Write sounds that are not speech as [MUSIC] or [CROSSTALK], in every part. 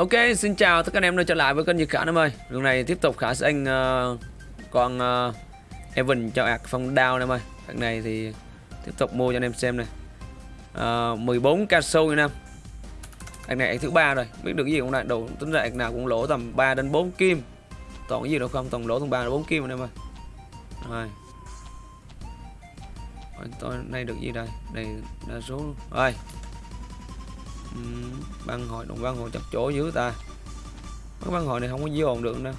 Ok, xin chào tất cả anh em đã trở lại với kênh Nhật Khả em ơi. Lần này tiếp tục Khả sẽ anh uh, con uh, Evan cho ạc phong đao em ơi. Thằng này thì tiếp tục mua cho anh em xem này. Ờ, uh, 14 ca sâu nha em. Ạc này thứ ba rồi Biết được cái gì cũng lại Đồ tính ra nào cũng lỗ tầm 3 đến 4 kim. Toàn cái gì đâu không? Toàn lỗ tầm 3 đến 4 kim anh em ơi. Rồi. Tôi nay được gì đây? Đây đa số. Luôn Rồi uhm, băng hồi đồng băng hồi chặt chỗ dưới ta. Mấy băng hồi này không có dồn được đâu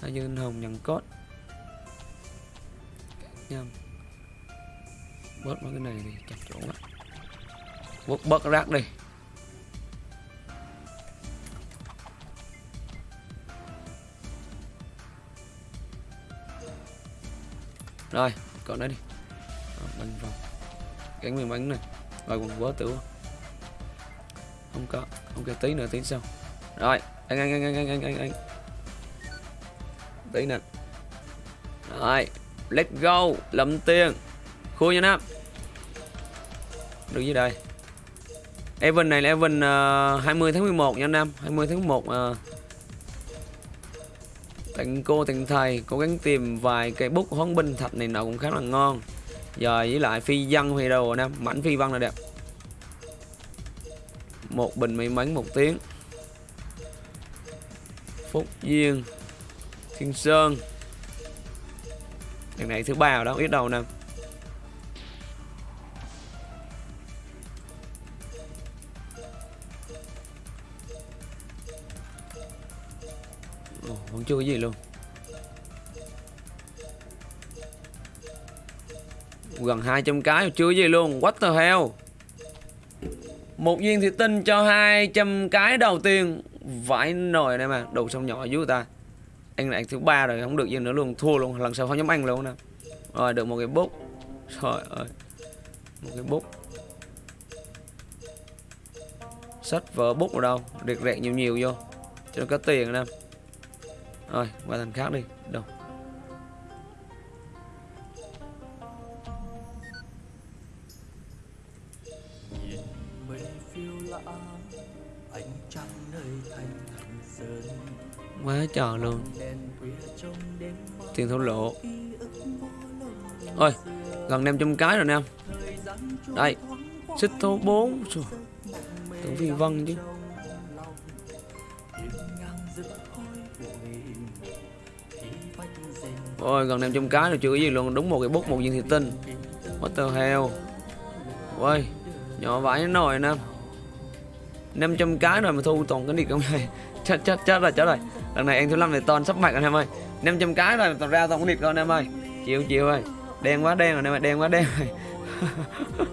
hai dương hồng nhận cốt nhầm. Bớt mấy cái này thì chặt chỗ quá. Bớt bớt rác đi. Rồi còn đấy đi bánh vòng gắn miếng bánh này. Rồi còn quá tử không có ok tí nữa tí sau. Rồi anh anh anh anh anh anh anh anh tí nè. Rồi let's go. Lầm tiền. Khui nha nam. Được dưới đây. Evan này là Evan ờ, uh, 20 tháng 11 nha Nam. 20 tháng 11 uh, ờ. Tặng cô tặng thầy. Cố gắng tìm vài cây bút hoán binh thạch này nọ cũng khá là ngon. Giờ với lại phi văn phi rồi nè Mảnh phi văn là đẹp. Một bình may mắn một tiếng. Phúc Duyên Thiên Sơn. Đằng này thứ ba rồi đó biết đâu nè. Ồ, vẫn chưa có gì luôn. Gần 200 cái, chưa gì luôn. What the hell? Một viên thủy tinh cho 200 cái đầu tiên. Vãi nồi này mà, đồ xong nhỏ dưới ta. Anh lại thứ ba rồi, không được gì nữa luôn. Thua luôn, lần sau không dám ăn luôn nè. Rồi, được một cái bút. Trời ơi. Một cái bút. Sách vở bút ở đâu? Rệt rẹt nhiều nhiều vô. Cho nó có tiền nè. Rồi, qua thành khác đi. Đâu? Quá trời luôn. Tiền thổ lộ. Ôi, gần 500 cái rồi nè. Đây, xích thố 4 tưởng phi vân chứ. Ôi, gần 500 cái rồi chưa có gì luôn. Đúng một cái bút, một viên thịt tinh. What the hell? Ôi, nhỏ vãi nồi nè. 500 cái rồi mà thu toàn cái đi không này [LAUGHS] chết chết chết rồi chết rồi lần này anh thứ năm này toàn sắp mặt anh em ơi. 500 cái rồi toàn ra toàn cái điệp anh em ơi. Chịu chịu ơi. Đen quá, đen rồi em ơi, đen quá, đen rồi. [LAUGHS]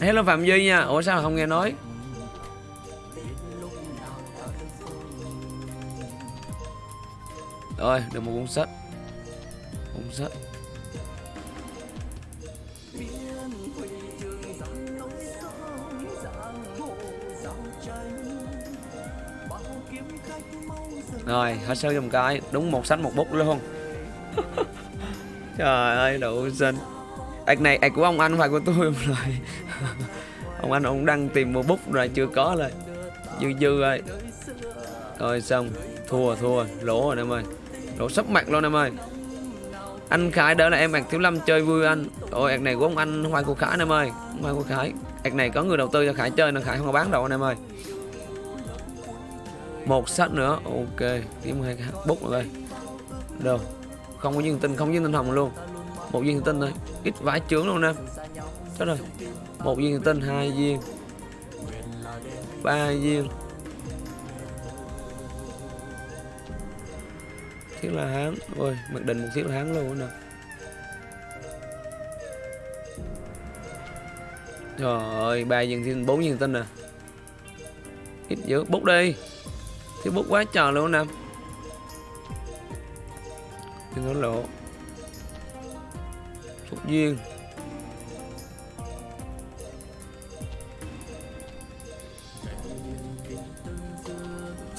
Hello phạm duy nha. Ủa sao không nghe nói? Rồi, được một cuốn sách. Cuốn sách. Rồi hết sáu trăm cái Đúng một sách một bút luôn. [LAUGHS] Trời ơi đủ xinh Ảc này ạc của ông anh phải của tôi rồi [LAUGHS] Ông anh ông đang tìm một bút rồi chưa có rồi Dư dư ơi. Rồi xong. Thua thua. Lỗ rồi em ơi. Lỗ sắp mặt luôn em ơi. Anh Khải đỡ là em ạc thiếu lâm chơi vui anh. Ôi ạc này của ông anh không phải của Khải em ơi. Không phải của Khải. Ạc này có người đầu tư cho Khải chơi nên Khải không có bán đâu anh em ơi một sách nữa. Ok kiếm hai cái bút rồi đây đâu? Không có viên tinh, không viên tinh hồng luôn. Một viên tinh thôi. Ít vải trướng luôn nè. Chết rồi. Một viên tinh, hai viên ba viên thiết là hán. Ôi, mặc định một thiết là hán luôn nè. Trời ơi, ba viên tinh, bốn viên tinh nè ít dữ. Bút đi. Thiếu bút quá tròn luôn nè. Đừng có lộ Phúc duyên.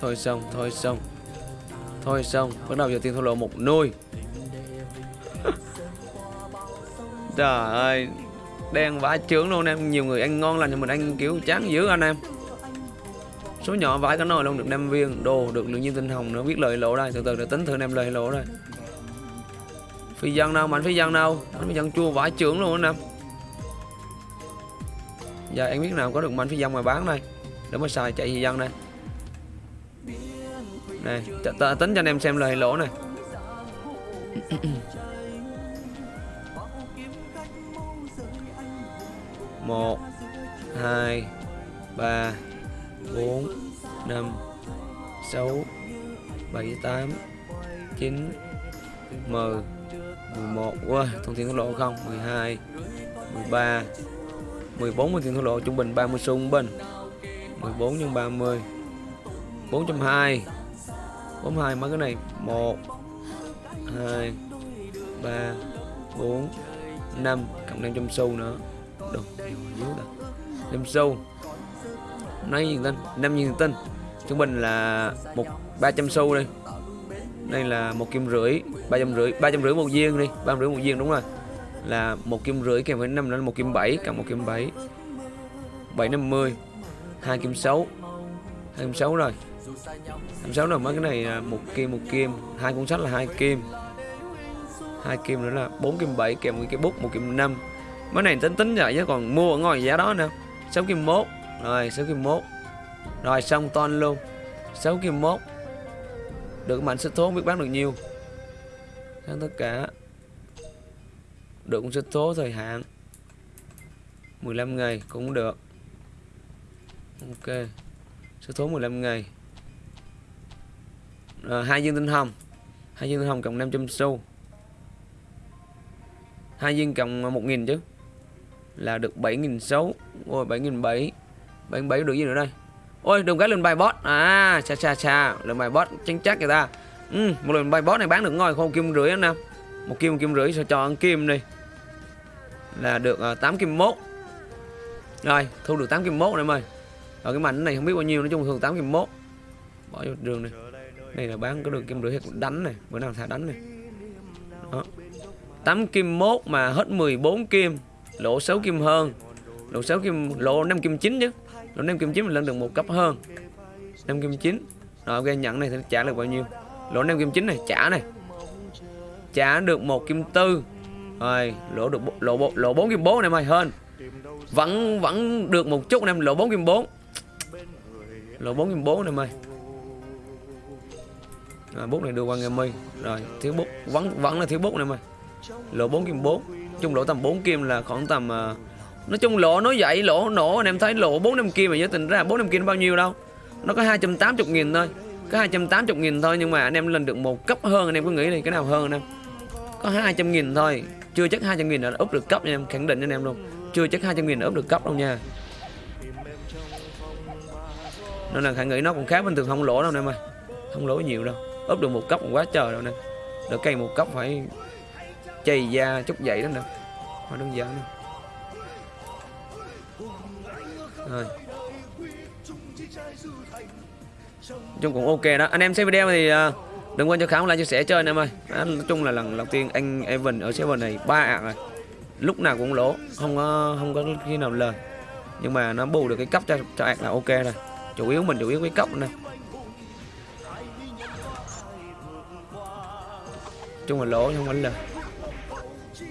Thôi xong, thôi xong. Thôi xong, bắt đầu giờ tiền thua lộ một nuôi [LAUGHS] Trời ơi đen vãi trướng luôn em. Nhiều người ăn ngon lành nhưng mình ăn kiểu chán dữ anh em số nhỏ vãi cả nồi luôn, được 5 viên, đồ, được lượng nhiên tinh hồng nữa. Biết lời lỗ đây, từ từ để tính thử em lời lỗ đây. Phi dân đâu, mạnh phi dân đâu? Mạnh phi dân chua vãi trưởng luôn anh em giờ em biết nào có được mạnh phi dân mà bán đây. Để mà xài chạy phi dân đây. Này, t- t- tính cho anh em xem lời lỗ này. Một, hai, ba bốn năm sáu bảy tám chín mười mười một. Wow, thông tin thổ lộ không? mười hai mười ba mười bốn thông tin thổ lộ trung bình 30 xu bình 14 nhân 30 420 42 mấy cái này. 1 2 3 4 5 cộng 500 xu nữa. Đồ, nhiều dưới ta 5 xu. Nói gì tên 5 viên tinh Trung bình là một 300 xu đi Đây là một kim rưỡi 300 rưỡi 300 rưỡi một viên đi 300 rưỡi một viên, đúng rồi. Là một kim rưỡi kèm với 5 là một kim 7 Cộng một kim 7 750 hai kim 6 hai kim 6 rồi. Kim 6 rồi mấy cái này là một kim một kim. Hai cuốn sách là hai kim. Hai kim nữa là bốn kim 7 kèm với cái bút, một kim 5 mấy này tính tính vậy chứ còn mua ở ngoài giá đó nè 6 kim 1 rồi 6 kim 1 rồi, xong ton luôn. 6 kim 1 được mạnh sức thố biết bán được nhiều Sáng tất cả. Được cũng sức thố thời hạn. 15 ngày cũng được. Ok. Sức thố 15 ngày. Rồi, hai viên tinh hồng. Hai viên tinh hồng cộng 500 xu. Hai viên cộng 1.000 chứ. Là được 7.000 xấu ôi 7.000 7 7 được gì nữa đây? Ôi đừng cái lên bài bot à cha cha cha. Lên bài bot chính chắc người ta. Ừ, một lần bài bot này bán được ngồi không? Kim rưỡi anh em một kim một kim rưỡi sao cho ăn kim đi. Là được à, uh, 8 kim mốt. Rồi thu được 8 kim mốt em ơi. Ở cái mảnh này không biết bao nhiêu nói chung thường 8 kim mốt. Bỏ vô đường này Này là bán có được kim rưỡi hay đánh này bữa nào thả đánh này. Đó. 8 kim mốt mà hết 14 kim lỗ 6 kim hơn. Lỗ 6 kim lỗ 5 kim 9 chứ lúc 5 kim chín mình lên được một cấp hơn. 5 kim chín. Rồi ok nhận này thì trả được bao nhiêu? Lỗ 5 kim chín này trả này. Trả được một kim tư. Rồi lỗ được lỗ bộ lỗ 4 kim bốn em ơi hơn vẫn vẫn được một chút em lỗ bốn kim bốn. Lỗ bốn kim bốn em ơi à, bút này đưa qua nghe mi rồi thiếu bút vẫn vẫn là thiếu bút này mày. Lỗ 4 kim 4 chung lỗ tầm 4 kim là khoảng tầm uh, nói chung lỗ nói vậy, lỗ nổ, anh em thấy lỗ 4 năm kia mà giới tình ra 4 năm kim bao nhiêu đâu? Nó có 280 nghìn thôi, có 280 nghìn thôi nhưng mà anh em lên được một cấp hơn, anh em có nghĩ đi, cái nào hơn anh em? Có 200 nghìn thôi, chưa chắc 200 nghìn là úp được cấp nha em, khẳng định anh em luôn. Chưa chắc 200 nghìn úp được cấp đâu nha. Nên là khả nghĩ nó cũng khá bình thường, không lỗ đâu anh em ơi. Không lỗ nhiều đâu úp được một cấp cũng quá trời đâu nè được cây một cấp phải chày da chút dậy đó nè không đơn giản nè rồi. Chung cũng ok đó. Anh em xem video thì à, đừng quên cho khám like chia sẻ chơi anh em ơi. À, nói chung là lần đầu tiên anh Evan ở server này ba ạ rồi. Lúc nào cũng lỗ không có không có khi nào lời. Nhưng mà nó bù được cái cấp cho cho ạc là ok rồi. Chủ yếu mình chủ yếu cái cấp này. Chung là lỗ không phải lời.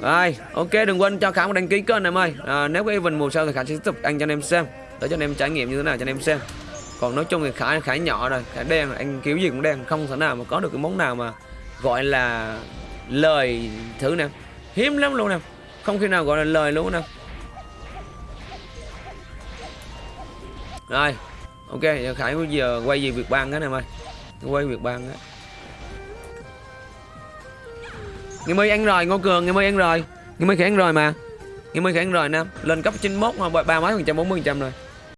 Rồi ok đừng quên cho khám đăng ký kênh em ơi. À, nếu có Evan mùa sau thì khả sẽ tiếp tục anh cho anh em xem để cho anh em trải nghiệm như thế nào cho anh em xem. Còn nói chung thì khải khải nhỏ rồi, khải đen anh kiểu gì cũng đen, không thể nào mà có được cái món nào mà gọi là lời thử nè. Hiếm lắm luôn nè, không khi nào gọi là lời luôn nè. Rồi, ok, giờ khải bây giờ quay gì việc ban cái này ơi. Quay việc ban á. Ngày mới ăn rồi, ngô cường, ngày mới ăn rồi. Ngày mới khải ăn rồi mà. Ngày mới khải ăn rồi nè. Lên cấp 91 ba mấy phần trăm, bốn mươi phần trăm rồi.